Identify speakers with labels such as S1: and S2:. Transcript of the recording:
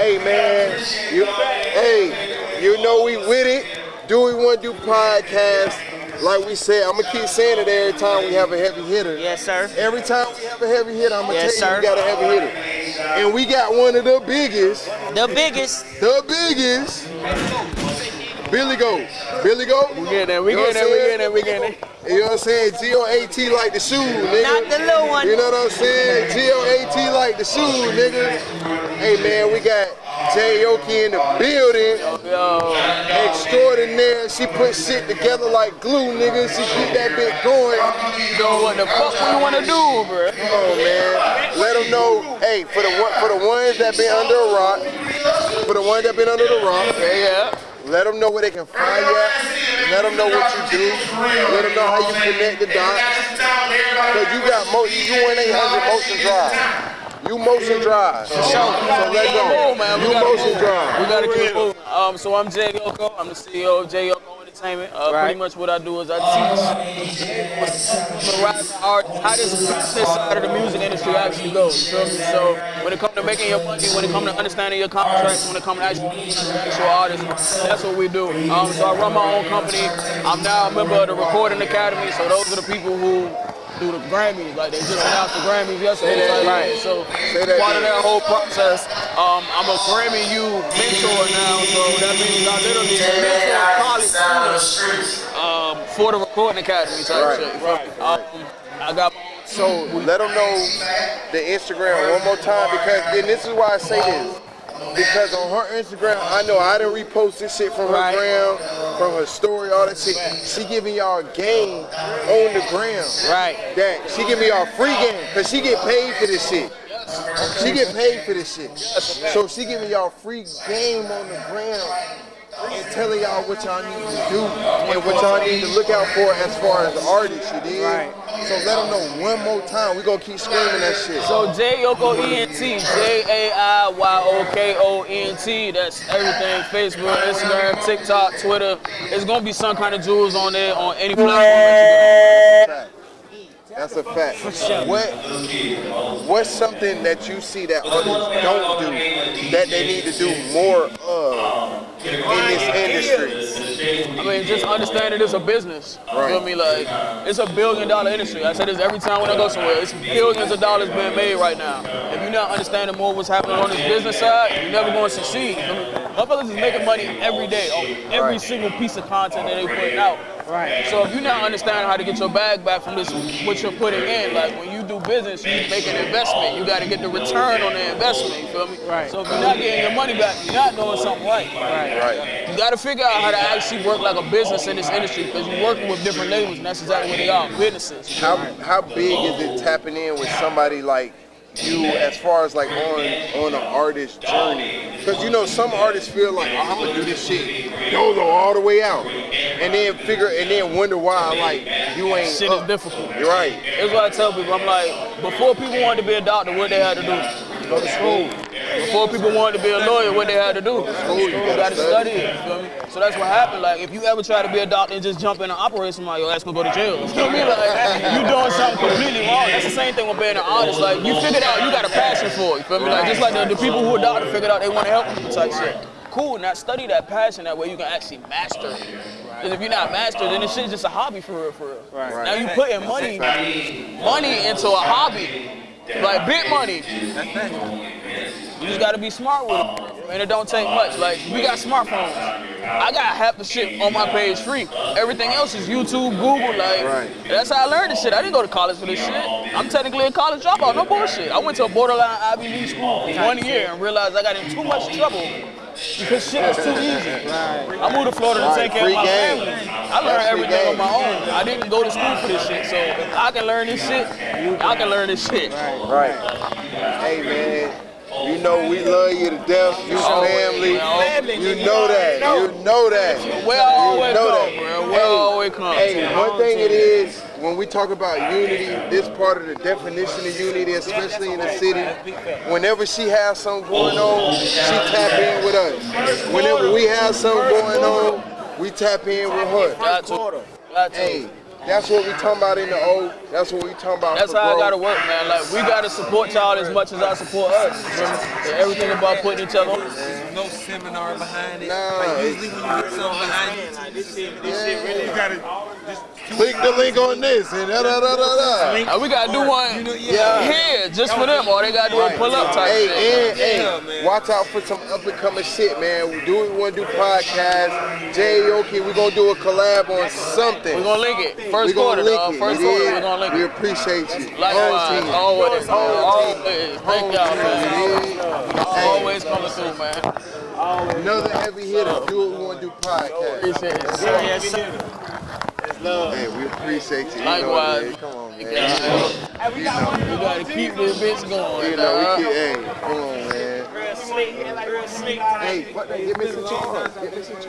S1: Hey man, you, hey, you know we with it. Do we want to do podcast? Like we said, I'm gonna keep saying it every time we have a heavy hitter.
S2: Yes, sir.
S1: Every time we have a heavy hitter, I'm gonna
S2: Yes,
S1: tell you
S2: sir.
S1: we got a heavy hitter. And we got one of the biggest,
S2: The biggest.
S1: the biggest. Billy Goat. Billy Goat.
S3: We get there, we
S1: You know
S3: get there,
S1: what
S3: we
S1: I'm
S3: get there, we get there.
S1: You know what I'm saying? G-O-A-T like the shoe, nigga.
S2: Not the little one.
S1: You know what I'm saying? G-O-A-T like the shoe, nigga. Hey man, we got Jay Yoki in the building.
S3: Yo,
S1: Extraordinaire. She put shit together like glue, nigga. She keep that bit going.
S3: You know what the fuck we wanna do, bro?
S1: Come on, man. Let them know. Hey, for the for the ones that been under a rock, for the ones that been under the rock,
S3: Yeah, yeah.
S1: let them know where they can find you at. Let them know what you do. Let them know how you connect the dots. Cause you got mo, you 1-800 motion drive. You motion drive. So let's go.
S3: Move, man.
S1: You motion drive.
S3: We gotta keep moving. Um, so I'm Jai Yoko. I'm the CEO of Jai Yoko Entertainment. Uh,
S1: Right.
S3: Pretty much what I do is I teach the rising artists how this business side of the music industry actually goes. You? So when it comes to making your money, when it comes to understanding your contracts, when it comes to actually being an actual artist, that's what we do. Um, so I run my own company. I'm now a member of the Recording Academy. So those are the people who do the Grammys. Like they just announced the Grammys yesterday.
S1: Say that
S3: Like,
S1: again.
S3: So part of that whole process, um, I'm a Grammy U mentor now. So that means I literally mentor college students um, for the Recording Academy type
S1: Right,
S3: shit.
S1: right,
S3: Um, I got
S1: So let them know the Instagram one more time because and this is why I say this. Because on her Instagram, I know I done repost this shit from her
S3: Right.
S1: gram, from her story, all that shit. She giving y'all game on the gram.
S3: right.
S1: That she giving y'all free game because she get paid for this shit. She get paid for this shit. So she giving y'all free game on the ground and telling y'all what y'all need to do and what y'all need to look out for as far as the artists, you did.
S3: Right.
S1: So let them know one more time. We gonna keep screaming that shit.
S3: So Jai Yoko ENT, J A I Y O K O N T. That's everything. Facebook, Instagram, TikTok, Twitter. It's gonna be some kind of jewels on there on any platform
S1: That's a fact. What what's something that you see that others don't do that they need to do more of in this industry?
S3: I mean, just understanding it's a business. You feel me? Like, it's a billion dollar industry. I say this every time when I go somewhere. It's billions of dollars being made right now. If you're not understanding more what's happening on this business side, you're never going to succeed. I mean, motherfuckers is making money every day on every
S1: Right.
S3: single piece of content that they putting out.
S2: Right.
S3: So if you're not understanding how to get your bag back from this, what you're putting in, like when you do business, you make an investment. You got to get the return on the investment. You feel me?
S2: Right.
S3: So if you're not getting your money back, you're not doing something right.
S2: Right.
S1: Right.
S3: You got to figure out how to actually work like a business in this industry because you're working with different labels, and that's exactly what they are, businesses.
S1: How how big is it tapping in with somebody like you as far as like on on an artist journey? Because you know some artists feel like oh, I'm gonna do this shit YOLO all the way out, and then figure and then wonder why like you ain't
S3: Shit is
S1: up.
S3: difficult.
S1: You're right.
S3: That's what I tell people. I'm like, before people wanted to be a doctor, what they had to do? Go to school. Before people wanted to be a lawyer, what they had to do?
S1: School, you
S3: You
S1: gotta study.
S3: study it. You feel me? So that's what happened. Like, if you ever try to be a doctor and just jump in and operate somebody, your ass gonna go to jail. You feel me? Like, you doing something completely wrong. That's the same thing with being an artist. Like, you figured out you got a passion for it. You feel me? Like, just like the, the people who are doctors figured out they want to help people type shit. Cool. Now study that passion that way you can actually master it. Because if you're not mastered, then this shit's just a hobby for real, for real.
S2: Right.
S3: Now you're putting money, money into a hobby, like big money. You just gotta be smart with it, and it don't take much. Like we got smartphones. I got half the shit on my page free. Everything else is YouTube, Google. Like
S1: Right.
S3: that's how I learned this shit. I didn't go to college for this shit. I'm technically a college dropout. No bullshit. I went to a borderline Ivy League school for one year and realized I got in too much trouble because shit is too easy. I moved to Florida to take care of my
S1: game.
S3: family. I learned
S1: free
S3: everything
S1: game.
S3: on my own. I didn't go to school for this shit. So if I can learn this shit, y'all can learn this shit.
S1: Right. Hey man, you know we love you to death. You family. You know that. You know that.
S3: Where I always
S1: You know
S3: come,
S1: that.
S3: bro. Where I always come.
S1: Hey, one thing it is when we talk about unity, this part of the definition of unity, especially in the city. Whenever she has something going on, she tap in with us. Whenever we have something going on, we tap in with her.
S3: Got to. Got to.
S1: Hey, That's what we talking about in the O. That's what we talking about.
S3: That's
S1: for
S3: how it
S1: growth.
S3: gotta work, man. Like we gotta support y'all as much as I support us. You? And everything about putting each other on.
S2: no seminar behind it.
S1: Nah,
S2: like usually when you get something behind it,
S4: Like this shit, this shit really.
S5: You gotta just click the link on this and da da da da da.
S3: We gotta do one
S2: you know, yeah.
S3: here just for them. All they gotta do is pull up type
S1: Hey,
S3: shit.
S1: and
S2: Yeah,
S1: hey,
S2: man.
S1: watch out for some up and coming shit, man. We do we want to do podcast. Jay Yoki, we gonna do a collab on something.
S3: We're gonna link it.
S1: We
S3: First
S1: gonna
S3: quarter,
S1: link
S3: dog.
S1: it.
S3: First quarter, we're gonna link
S1: We appreciate you.
S3: Likewise,
S1: Home uh, team.
S3: always,
S1: Home
S3: always. Thank y'all, man.
S1: You dig?
S3: Always coming through, man.
S1: Another heavy hitter. Do what we want to do podcast.
S3: Appreciate it.
S4: Yes, sir. It's love.
S1: Hey, we appreciate you. you know,
S3: Likewise.
S1: man. Come on, man.
S3: Yeah,
S1: You know,
S3: we gotta keep this bitch going.
S1: you know, we keep, hey, come on, man.
S4: Real slick, real slick.
S1: Hey, what, get me some cheese. Get me some cheese.